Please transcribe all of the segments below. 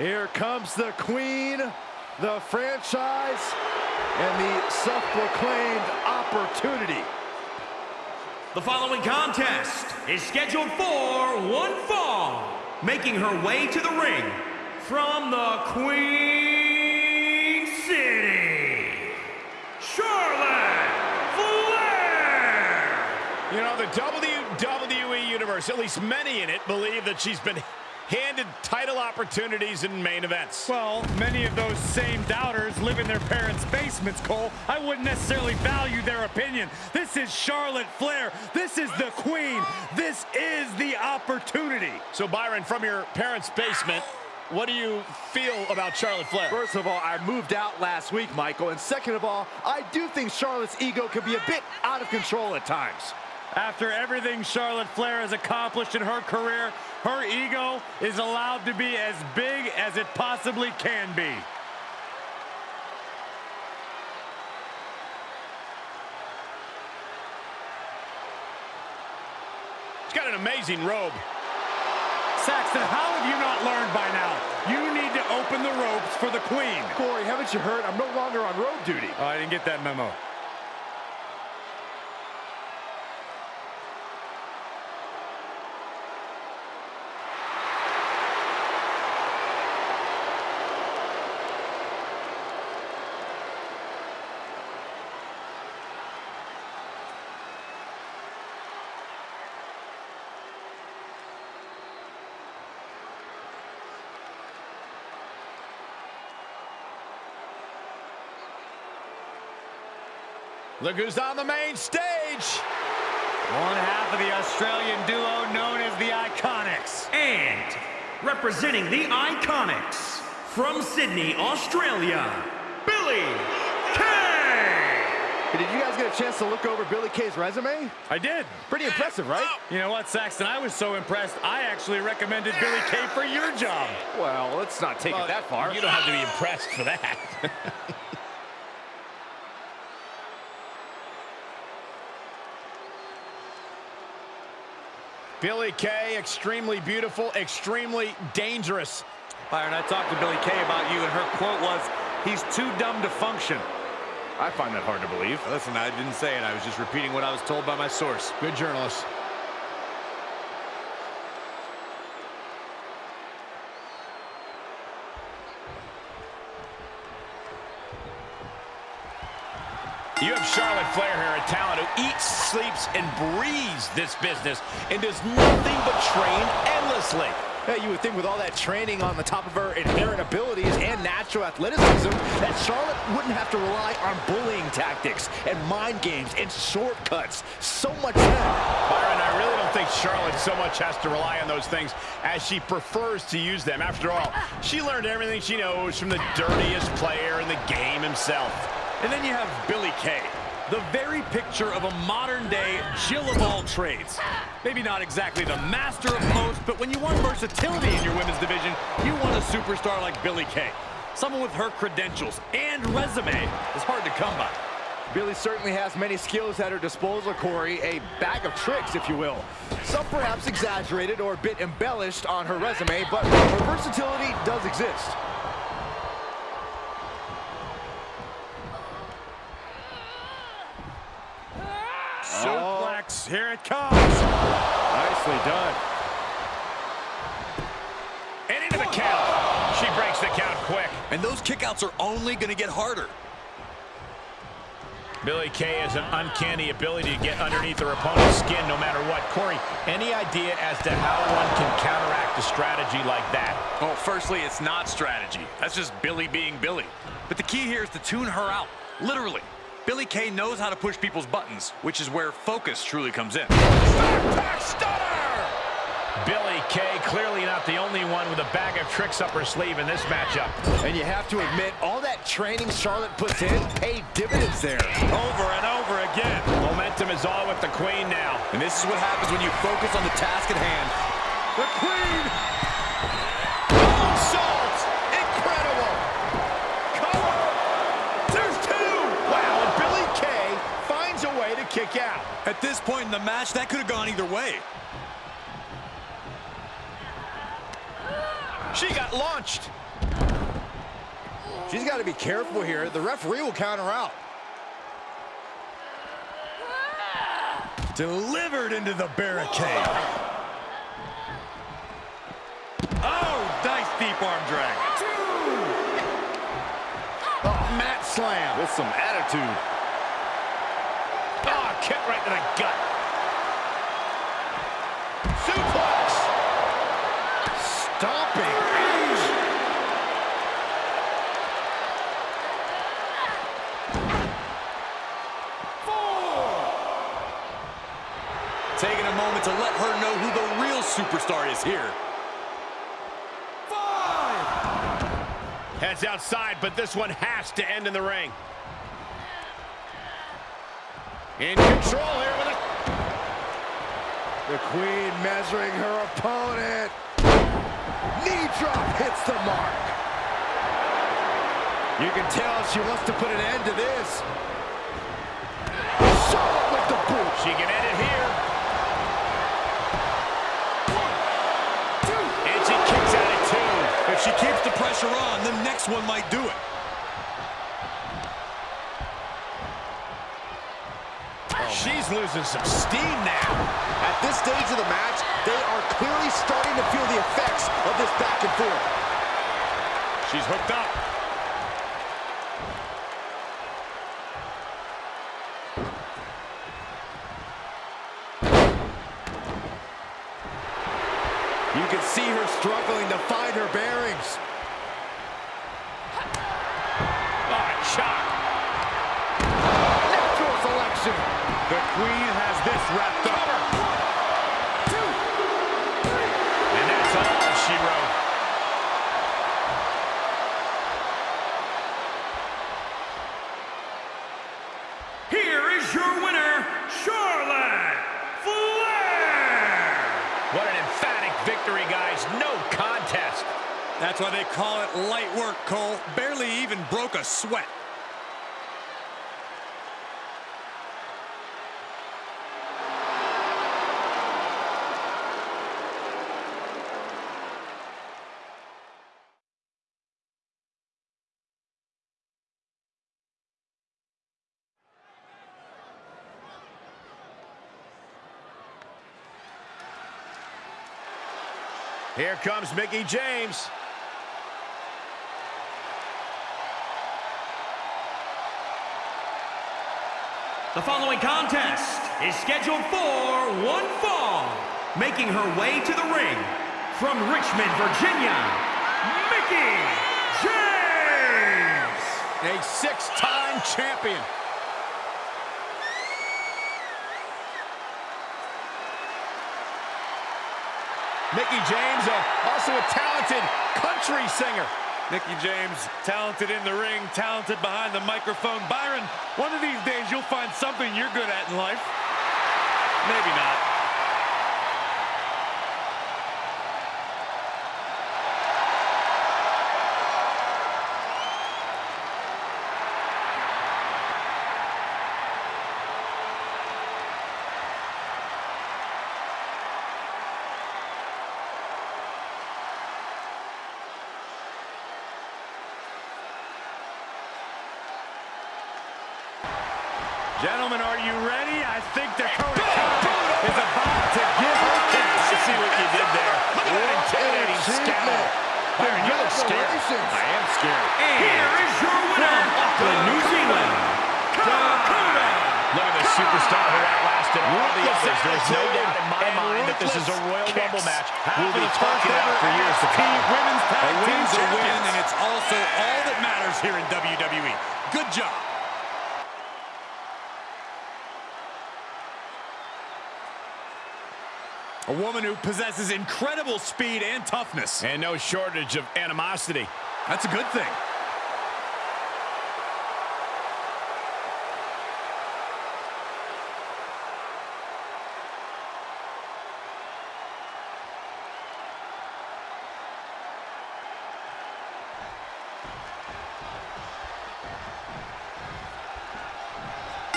Here comes the queen, the franchise, and the self-proclaimed opportunity. The following contest is scheduled for one fall, making her way to the ring from the Queen City, Charlotte Flair! You know, the WWE Universe, at least many in it, believe that she's been handed title opportunities in main events. Well, many of those same doubters live in their parents' basements, Cole. I wouldn't necessarily value their opinion. This is Charlotte Flair. This is the queen. This is the opportunity. So, Byron, from your parents' basement, what do you feel about Charlotte Flair? First of all, I moved out last week, Michael. And second of all, I do think Charlotte's ego can be a bit out of control at times. After everything Charlotte Flair has accomplished in her career, her ego is allowed to be as big as it possibly can be. She's got an amazing robe. Saxton, how have you not learned by now? You need to open the ropes for the queen. Corey, haven't you heard? I'm no longer on road duty. Oh, I didn't get that memo. Look who's on the main stage. One half of the Australian duo known as the IIconics. And representing the IIconics from Sydney, Australia, Billie Kay! Did you guys get a chance to look over Billie Kay's resume? I did. Pretty impressive, right? You know what, Saxton? I was so impressed, I actually recommended Billie Kay for your job. Well, let's not take Well, it that far. You don't have to be impressed for that. Billie Kay, extremely beautiful, extremely dangerous. Byron, I talked to Billie Kay about you, and her quote was, he's too dumb to function. I find that hard to believe. Listen, I didn't say it. I was just repeating what I was told by my source. Good journalist. You have Charlotte Flair here, a talent who eats, sleeps, and breathes this business and does nothing but train endlessly. Hey, you would think with all that training on the top of her inherent abilities and natural athleticism that Charlotte wouldn't have to rely on bullying tactics and mind games and shortcuts. So much better. Byron, I really don't think Charlotte so much has to rely on those things as she prefers to use them. After all, she learned everything she knows from the dirtiest player in the game himself. And then you have Billie Kay, the very picture of a modern-day Jill of all trades. Maybe not exactly the master of most, but when you want versatility in your women's division, you want a superstar like Billie Kay. Someone with her credentials and resume is hard to come by. Billie certainly has many skills at her disposal, Corey. A bag of tricks, if you will. Some perhaps exaggerated or a bit embellished on her resume, but her versatility does exist. Suplex, oh. here it comes. Nicely done. And into the count. She breaks the count quick. And those kickouts are only going to get harder. Billie Kay has an uncanny ability to get underneath her opponent's skin no matter what. Corey, any idea as to how one can counteract a strategy like that? Well, firstly, it's not strategy. That's just Billie being Billie. But the key here is to tune her out, literally. Billie Kay knows how to push people's buttons, which is where focus truly comes in. Backpack stunner! Billie Kay clearly not the only one with a bag of tricks up her sleeve in this matchup. And you have to admit, all that training Charlotte puts in paid dividends there. Over and over again. Momentum is all with the queen now. And this is what happens when you focus on the task at hand. The queen! Salt! Incredible! Cover! There's two! Wow, and Billie Kay finds a way to kick out. At this point in the match, that could have gone either way. She got launched. She's got to be careful here. The referee will count her out. Delivered into the barricade. Oh, nice deep arm drag. Two. Oh, mat slam. With some attitude. Kick right to the gut. Suplex. Stomping. Four. Taking a moment to let her know who the real superstar is here. Heads outside, but this one has to end in the ring. In control here with a... The queen measuring her opponent. Knee drop hits the mark. You can tell she wants to put an end to this. Charlotte with the boot. She can end it here. And she kicks out at two. If she keeps the pressure on, the next one might do it. Losing some steam now. At this stage of the match, they are clearly starting to feel the effects of this back and forth. She's hooked up. You can see her struggling to find her bearings. Oh, shot. Natural selection. The queen has this wrapped up. And that's all she wrote. Here is your winner, Charlotte Flair! What an emphatic victory, guys. No contest. That's why they call it light work, Cole. Barely even broke a sweat. Here comes Mickie James. The following contest is scheduled for one fall. Making her way to the ring from Richmond, Virginia, Mickie James! A six-time champion. Mickie James, uh, also a talented country singer. Mickie James, talented in the ring, talented behind the microphone. Byron, one of these days you'll find something you're good at in life. Maybe not. Gentlemen, are you ready? I think Dakota is about to give her chance. I see what you did there. What an intimidating scowl. Byron, you look scared. I am scared. Here is your winner from New Zealand, Dakota! Look at the superstar who outlasted all the others. There's no doubt in my mind that this is a Royal Rumble match we'll be talking about for years to come. Women's A tag team win's a win, and it's also all that matters here in WWE. Good job. A woman who possesses incredible speed and toughness. And no shortage of animosity. That's a good thing.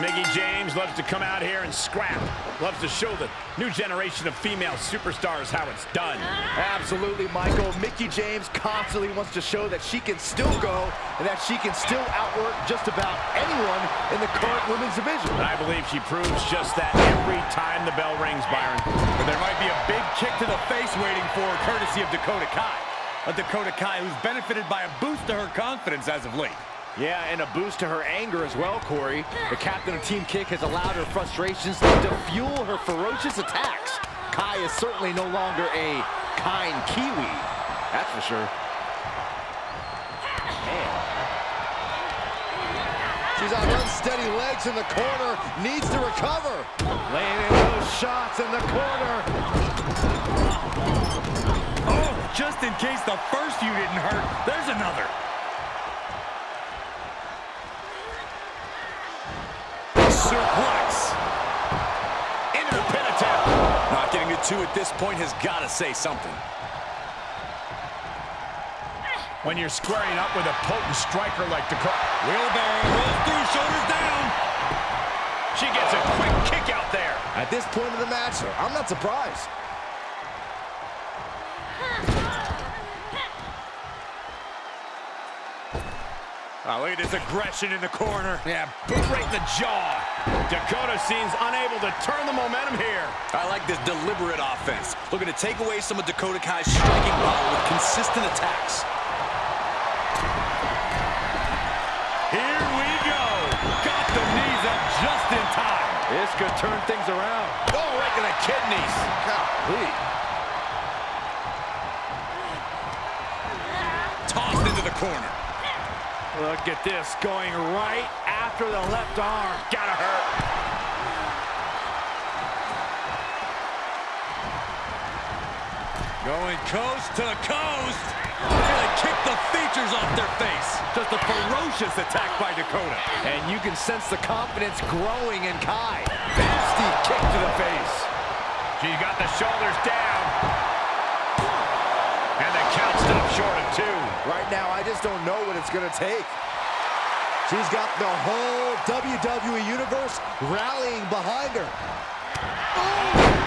Mickie James loves to come out here and scrap. Loves to show the new generation of female superstars how it's done. Absolutely, Michael. Mickie James constantly wants to show that she can still go and that she can still outwork just about anyone in the current women's division. And I believe she proves just that every time the bell rings, Byron. But there might be a big kick to the face waiting for her, courtesy of Dakota Kai. A Dakota Kai who's benefited by a boost to her confidence as of late. Yeah, and a boost to her anger as well, Corey. The captain of Team Kick has allowed her frustrations to fuel her ferocious attacks. Kai is certainly no longer a kind Kiwi, that's for sure. She's on unsteady legs in the corner, needs to recover. Laying in those shots in the corner. Oh, just in case the first few didn't hurt, there's another. Suplex. Into the pin attempt. Not getting a two at this point has got to say something. When you're squaring up with a potent striker like Dakota. Wheelbarrow rolls through, shoulders down. She gets a quick kick out there. At this point of the match, I'm not surprised. Oh, look at this aggression in the corner. Yeah, boot right in the jaw. Dakota seems unable to turn the momentum here. I like this deliberate offense. Looking to take away some of Dakota Kai's striking power with consistent attacks. Here we go. Got the knees up just in time. This could turn things around. Oh, right to the kidneys. Golly. Tossed into the corner. Look at this, going right after the left arm. Gotta hurt. Going coast to coast. Really kick the features off their face. Just a ferocious attack by Dakota. And you can sense the confidence growing in Kai. Nasty kick to the face. She's got the shoulders down. And the count stopped short of two. Right now, I just don't know what it's going to take. She's got the whole WWE Universe rallying behind her. Oh,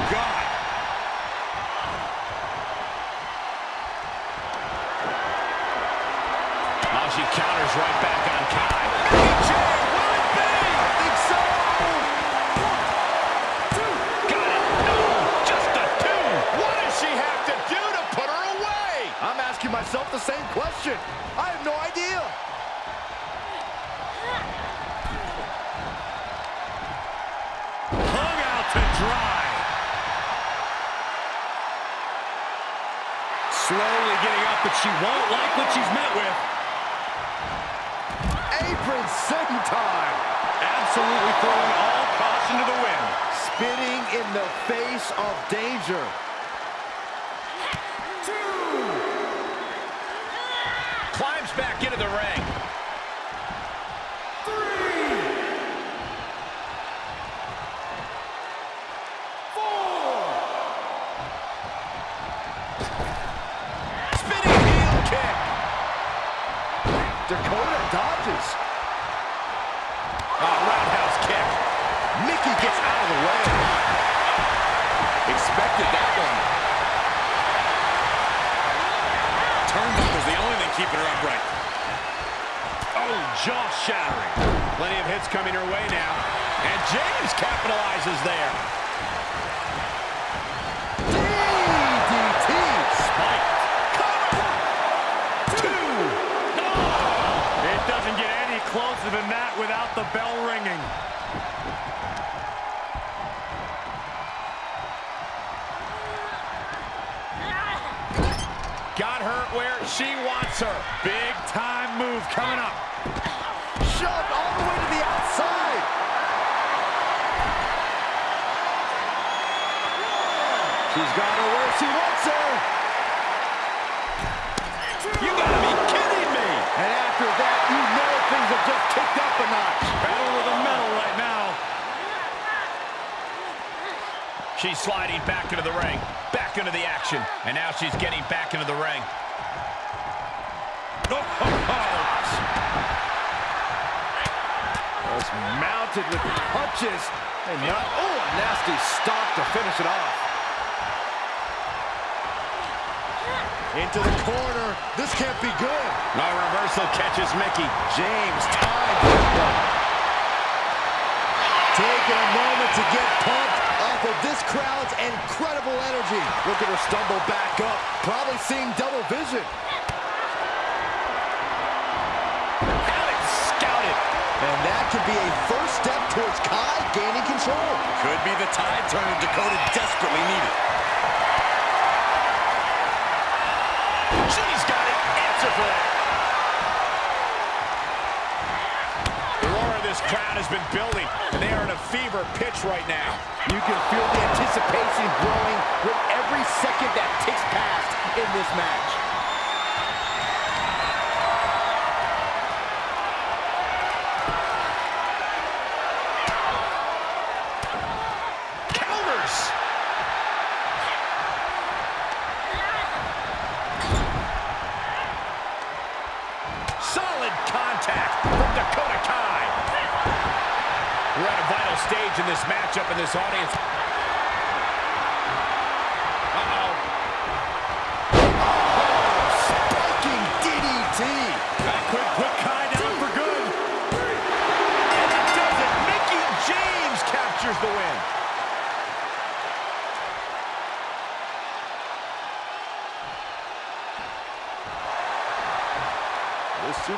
Slowly getting up, but she won't like what she's met with. Apron senton. Absolutely throwing all caution to the wind. Spinning in the face of danger. Dakota dodges. Roundhouse kick. Mickie gets out of the way. Expected that one. Turnbuckle's the only thing keeping her upright. Oh, jaw shattering. Plenty of hits coming her way now. And James capitalizes there. Closer than that without the bell ringing. Got her where she wants her. Big time move coming up. Shoved all the way to the outside. She's got her where she wants her. You gotta be kidding me. And after that, you know things have just kicked up a notch. Pedal to the metal right now. She's sliding back into the ring. Back into the action. And now she's getting back into the ring. Oh, oh, oh. Just mounted with punches. And not, oh, a nasty stop to finish it off. Into the corner. This can't be good. No reversal catches Mickie. James tied. Taking a moment to get pumped off of this crowd's incredible energy. Look at her stumble back up. Probably seeing double vision. And that could be a first step towards Kai gaining control. Could be the tide turner Dakota desperately needed. That. The roar of this crowd has been building, and they are in a fever pitch right now. You can feel the anticipation growing with every second that ticks past in this match.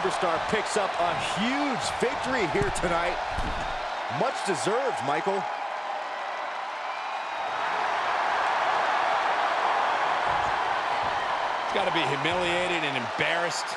Superstar picks up a huge victory here tonight. Much deserved, Michael. He's got to be humiliated and embarrassed.